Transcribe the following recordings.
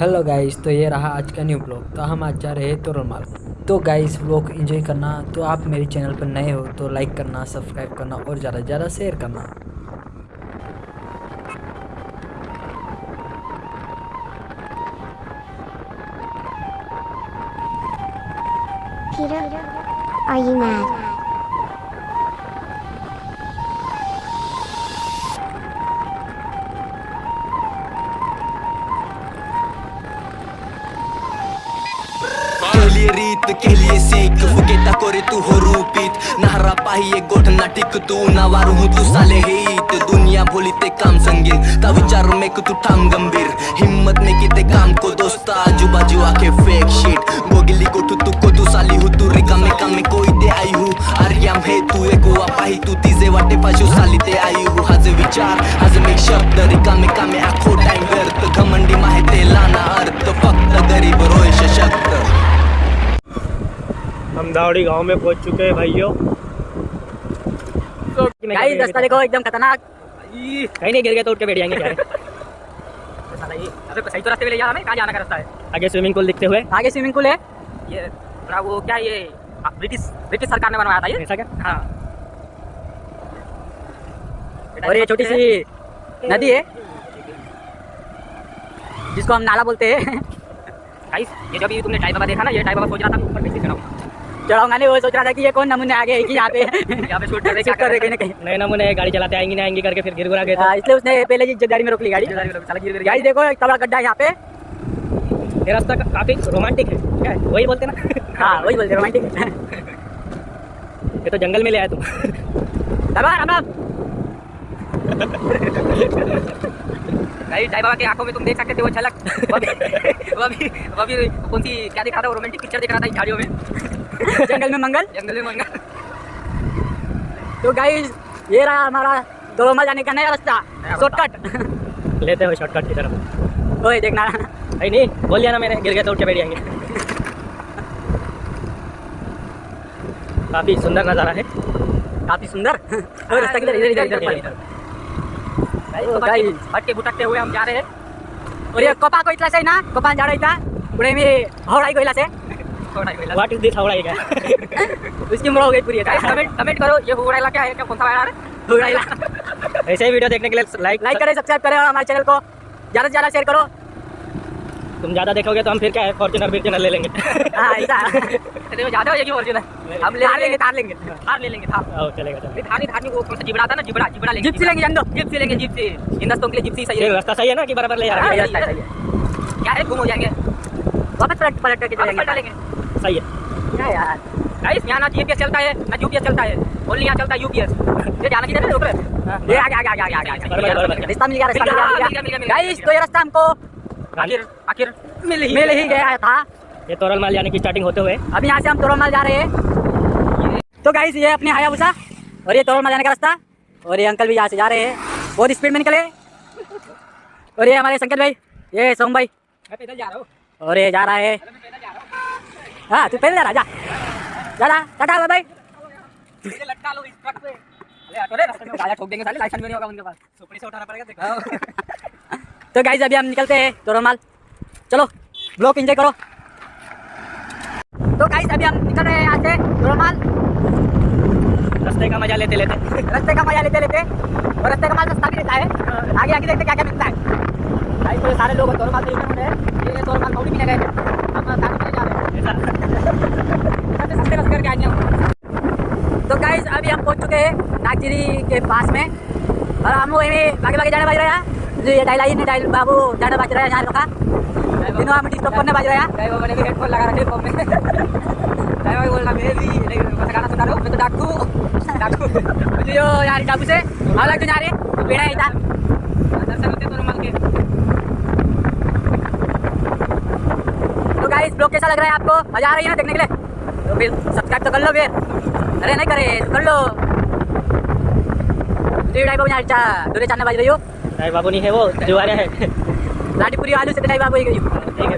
Hello guys तो ये रहा आज का न्यू ब्लॉग तो हम आज जा रहे हैं तोरमाल तो गाइस ब्लॉग एंजॉय करना। तो आप मेरे चैनल पर नए हो तो लाइक करना सब्सक्राइब करना और ज़्यादा से ज़्यादा शेयर करना। Peter, are you mad? पाहिये गोठना टिक तू नावार हूँ तू साले हेत, दुनिया भोली ते काम संगीन ता विचार में कि तू ठाम गंभीर, हिम्मत में कि ते काम को दोस्ता आजू बाजू आके फेक शीट गोगिली गोठू तू को तू साली हूँ, तू रिका में काम में कोई दे आई हूँ आर्याम हे तू एको पाही, तू तिजे वाटे पाशू साली ते आई हूँ, हाजे विचार, हाजे में शब्द, रिका में कामे आखो टाइम व्यर्थ, घमंडी माहिती लाना अर्थ, फक्त गरीब रोय सशक्त। हम दावड़ी गाँव में पहुँच चुके हैं भाइयों। गाइस रास्ता देखो एकदम खतरनाक। कहीं नहीं गिर गए तो उठ के बैठ जाएँगे क्या? है? अबे सही तो रास्ते पे ले जा कहाँ जाना का रास्ता है? आगे स्विमिंग पूल दिखते हुए। आगे स्विमिंग पूल है। ये थोड़ा वो क्या ये? ब्रिटिश ब्रिटिश सरकार ने बनवाया था ये? ऐसा क्या? हाँ। और ये छोटी सी नदी है। जिसको हम नाला बोलते हैं। ये जब ये तुमने टाइप बाबा देखा ना ये टाइप बाबा सोच रहा था ऊपर कैसे चढ़ाऊँगा नहीं वो सोच रहा था कि ये कौन नमूने आ गए कि यहाँ पे? यहाँ पे शूट कर रहे कर रहे कहीं कहीं नए नमूने गाड़ी चलाते आएँगे नहीं आएँगे करके फिर गिर गुरा गए तो। हाँ, इसलिए उसने पहले जी गाड़ी। में रोक ली गाड़ी गाड़ी देखो एक तबड़ा गड्ढा यहाँ पे। ये रास्ता काफ़ी रोमांटिक है। वही बोलते ना। हाँ वही बोलते रोमांटिक ये तो जंगल में ले आया तुम भाई टाइप बाबा की आँखों में तुम देख सकते थे वो झलक। वो अभी वो अभी कौन सी क्या दिखा रहा था वो रोमांटिक पिक्चर दिख रहा था इन झाड़ियों में। जंगल में मंगल। जंगल में मंगल। तो गाइस ये रहा हमारा दोरोमा जाने का नया रास्ता शॉर्टकट लेते हो शॉर्टकट की तरफ़। ओए देखना नहीं नहीं बोल दिया ना मैंने गिर गए तो उठ के बैठ जाएँगे। काफ़ी सुंदर नज़ारा है। काफ़ी सुंदर। और रास्ता किधर इधर इधर इधर इधर। भटके भुटकते हुए हम जा रहे हैं। और ये कपा को इतला से ना? कपा जा रहा था पुणे में हौड़ाई कोइला से। व्हाट इज़ दिस हावड़ा का उसकी उम्र हो गई पूरी कमेंट कमेंट करो ये हुड़ाइला क्या है? क्या कौन सा वायरल है ऐसे ही वीडियो देखने के लिए लाइक लाइक करें सब्सक्राइब करें और हमारे चैनल को ज़्यादा से ज़्यादा शेयर करो। तुम ज़्यादा देखोगे तो हम फिर क्या है? फॉर्चुनर फॉर्चुनर ले लेंगे। हाँ ऐसा। ज़्यादा हो जाएगी फॉर्चूनर हम ले लेंगे थार लेंगे। थार ले लेंगे थार। आओ चलेगा चलेगा। थार नहीं थार नहीं वो कौन सा जिबड़ा था ना? जिबड़ा जिबड़ा लेंगे। जिप्सी लेंगे जान दो जिप्सी लेंगे जिप्सी। दोस्तों के लिए जिप्सी सही है रास्ता सही है ना कि बराबर ले जा हाँ, रहा है रास्ता सही है। क्या है? गुम हो जाएँगे। वापस पलट पलट करके चलेंगे। सही है क्या यार? गाइस यहाँ ना जीपीएस चलता है ना यूपीएस चलता है। ओनली यहाँ चलता है यूपीएस ये जाना किधर है। ऊपर ये आगे आगे आगे आगे आगे बराबर, रास्ता मिल गया रास्ता मिल गया मिल गया मिल गया। गाइस तो ये रास्ता हमको आखिर आखिर मिल ही मिल ही गया था। ये तोरल माल जाने की स्टार्टिंग होते हुए। अब यहाँ से हम तोरमाल जा रहे हैं। तो गाइस ये अपने हायाबुसा और ये तोरल माल जाने का रास्ता। और ये अंकल भी यहाँ से जा रहे हैं। बहुत स्पीड में निकले। और ये हमारे संकेत भाई ये सोम भाई। पैदल जा रहा हूँ। और ये जा रहा है। हाँ तू पहले जा रहा जा जा रहा टाटा लटका लो इस पे। रास्ते भी तो गाइस अभी हम निकलते हैं तोरमाल चलो ब्लॉक एंजॉय करो। तो गाइस अभी हम निकल रहे हैं यहाँ से तोरमाल रास्ते का मज़ा लेते लेते। रास्ते का मज़ा लेते लेते और रास्ते का माल सस्ता भी लेता है। आगे आगे देखते क्या क्या मिलता है। भाई तो सारे लोग तोरमाल से होते हैं। ये तोरमाल कौड़ी पीने गए। थे हम सारे करके हम तो गाइस अभी हम पहुँच चुके हैं नागजिरी के पास में। और हम वही बाकी भागे जाने बज रहे हैं। जो ये डायल आई नहीं डायल बाबू जाने बज रहे हैं यहाँ लोग तीनों हम डिस्टर्ब करने बज रहे हैं। हेडफोन लगा रखे फ़ोन में। हूँ तो डाकू डाकू। मुझे यार डाकू से हम लग जा रहे हैं पेड़ा है इधर। दर्शन होते तो रुमाल के। गाइस ब्लॉग कैसा लग रहा है आपको? मज़ा आ रही है ना देखने के लिए? तो फिर सब्सक्राइब तो कर लो फिर। अरे नहीं करे तो कर लो। बाबू दूरे चाने बज रही हो नहीं बाबू नहीं है वो है। लाटीपुरी आलू से बाबू ही गई। ठीक है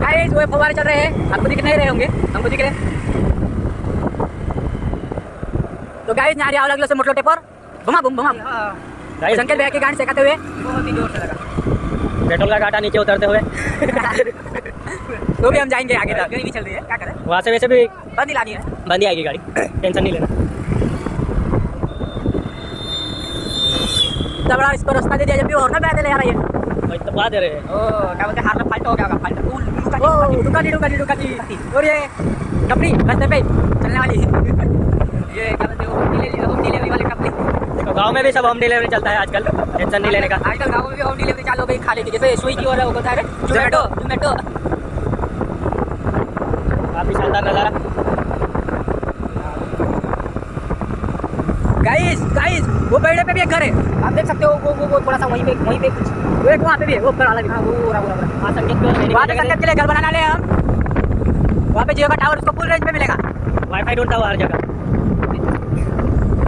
गाइस वो फवारे चल रहे हैं। आपको दिख नहीं रहे होंगे? हमको दिख रहे तो गाइस यहाँ अलग अलग से मोटलो टेपर बमा बम बमा गाइस संकेत भैया की गाड़ी से हुए। बहुत ही ज़ोर से लगा। पेट्रोल का घाटा नीचे उतरते हुए। तो भी हम जाएँगे आगे तक। भी चल रही है। क्या करें? वहाँ से वैसे भी बंद ही लानी है। बंद ही आएगी गाड़ी। टेंशन नहीं लेना। इतना बड़ा इसको रास्ता दे दिया जब भी और ना पैदल यार ये। भाई तो दे रहे हैं। ओ क्या बोलते हार में फाल्ट हो गया होगा फाल्ट। कूल लुका ओ दुकानी दुकानी दुकानी। और ये कपड़ी रास्ते पे चलने वाली। ये क्या बोलते हैं होम डिलीवरी होम डिलीवरी वाले गाँव में भी सब होम डिलीवरी चलता है आजकल टेंशन नहीं लेने का। आजकल गाँव में भी होम डिलीवरी चालू हो गई खाने की जैसे स्विगी और वो होता है जोमेटो जोमेटो काफ़ी शानदार नज़ारा। गाइस गाइस वो पेड़ पे भी एक घर है। आप देख सकते हो वो वो, वो थोड़ा सा वहीं पे वहीं पे कुछ वो एक वहाँ पे भी है वो ऊपर वाला भी हाँ वो रहा वो रहा हाँ संकेत को लेने वहाँ पे संकेत के लिए घर बनाने हैं हम। वहाँ पे जियो का टावर उसको फुल रेंज पे मिलेगा। वाईफाई ढूंढता हुआ हर जगह।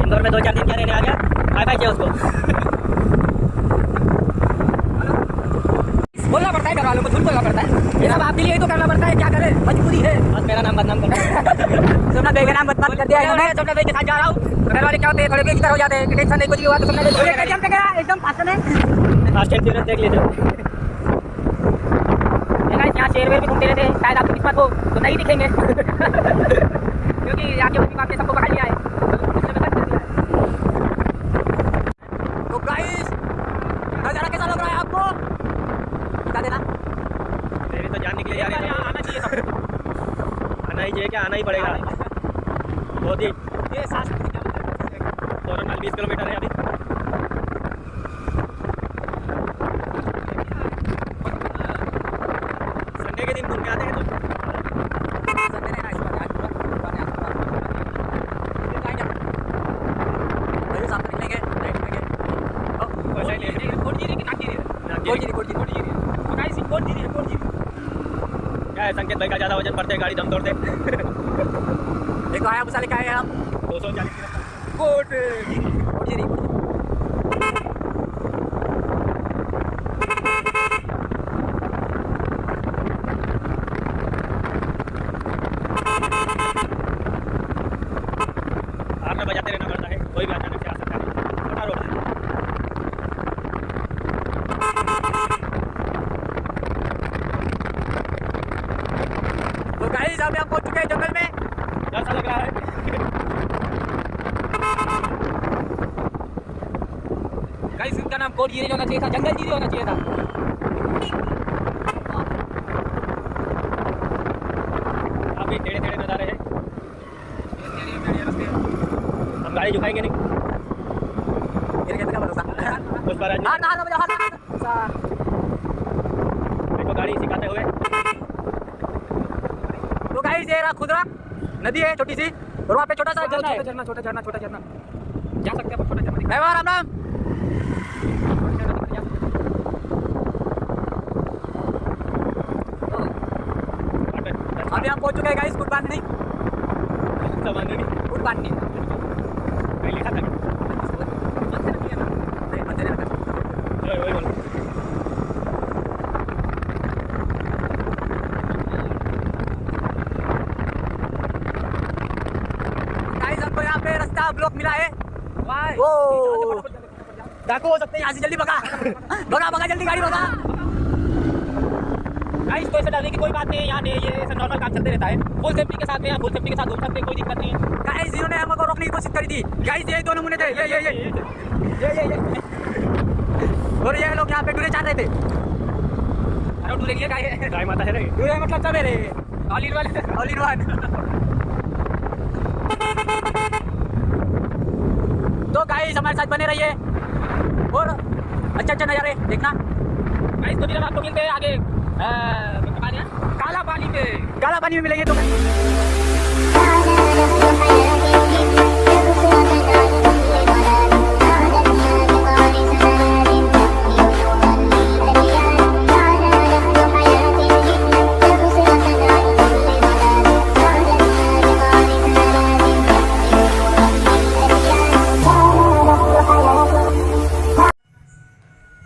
इंदौर में दो चार दिन क्या रहने आ गया। वाईफाई चाहिए उसको बोलना पड़ता है घर वालों को झूठ बोलना पड़ता है ये सब आपके लिए ही तो करना पड़ता है क्या करें मजबूरी है बस मेरा नाम बदनाम कर सोमनाथ भाई का नाम बदनाम कर दिया इन्होंने सोमनाथ भाई के साथ जा रहा हूँ घर वाले क्या होते हैं थोड़े हो जाते हैं टेंशन नहीं कुछ हुआ तो सोमनाथ भाई एकदम एकदम फास्ट में फास्ट एंड देख यहाँ शेर वेर भी घूमते रहते हैं शायद आपकी किस्मत हो तो नहीं दिखेंगे क्योंकि के आपने सबको पकड़ लिया है इसलिए मैं कर दिया है। तो गाइस नज़ारा कैसा लग रहा है आपको बता देना है आना चाहिए आना ही चाहिए क्या? आना ही पड़ेगा। बहुत ही हैं? फ़ौरन बीस किलोमीटर है अभी। संडे के दिन घूम के आते हैं तो संडे रहना इस बार आज पूरा पुराने आज पूरा फिर जाएँगे भाई साथ में निकलेंगे नाइट निकलेंगे वैसा ही ले कोट जीरी की नाक जीरी नाक जीरी। कोट जीरी कोट जीरी तो गाइस कोट जीरी है कोट है संकेत भाई का ज़्यादा वज़न पड़ते गाड़ी दम तोड़ते। देखो आया मुसा का आए हम। दो सौ चालीस कोट जीरी कोट जीरी कोट जीरी हार में बजाते रहना पड़ता है कोई भी अचानक से आ सकता है छोटा रोड है तो गाइस अभी हम पहुँच चुके हैं जंगल में डर सा लग रहा है इसका नाम होना चाहिए था जंगल जीरी होना चाहिए था। टेढ़े टेढ़े नज़ारे हैं। हम गाड़ी झुकाएँगे नहीं। उस पर हार ना देखो गाड़ी सिखाते हुए। तो ये रहा खुदरा। नदी है छोटी सी। और वहाँ पे छोटा सा झरना है। झरना छोटा झरना छोटा झरना जा सकते हैं छोटा झरना है राम राम। अभी हम पहुँच चुके हैं गाइस गुड सामान नहीं। गुड लिखा था यहाँ पे रास्ता ब्लॉक मिला है। डाकू हो सकते हैं यहाँ से जल्दी भगा। भगा भगा जल्दी गाड़ी भगा। गाइस तो ऐसे डरने की कोई बात नहीं है यहाँ ये ऐसा नॉर्मल काम चलते रहता है। फुल सेफ्टी के साथ में फुल सेफ्टी के साथ घूम सकते हैं कोई दिक्कत नहीं। है गाइस इन्होंने हमको रोकने की कोशिश करी थी। गाइस ये दो नमूने थे। ये ये ये। ये ये और ये लोग यहाँ पे डूरे चाह रहे थे। अरे डूरे लिए क्या है। गाय माता है रे डूरे मतलब सवेरे all in one all in one तो गाइस हमारे साथ बने रहिए। और अच्छा अच्छा नज़ारे देखना। गाइस तो फिर हम आपको मिलते हैं आगे। Kalau Bali Bay Kalau Bali Bay Kalau lagi tu.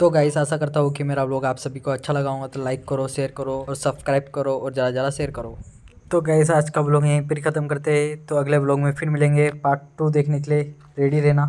तो गाइस आशा करता हूँ कि मेरा ब्लॉग आप सभी को अच्छा लगा होगा तो लाइक करो शेयर करो और सब्सक्राइब करो और ज़्यादा ज़्यादा शेयर करो। तो गाइस आज का ब्लॉग यहीं पर ख़त्म करते हैं। तो अगले ब्लॉग में फिर मिलेंगे पार्ट टू देखने के लिए। रेडी रहना।